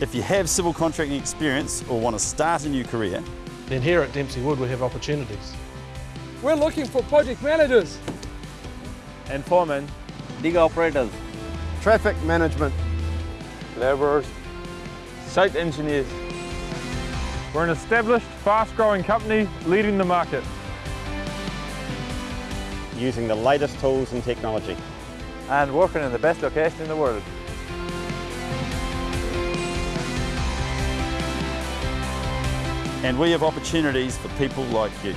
If you have civil contracting experience or want to start a new career, then here at Dempsey Wood we have opportunities. We're looking for project managers and foremen, dig operators, traffic management, labourers, site engineers. We're an established, fast-growing company leading the market. Using the latest tools and technology. And working in the best location in the world. And we have opportunities for people like you.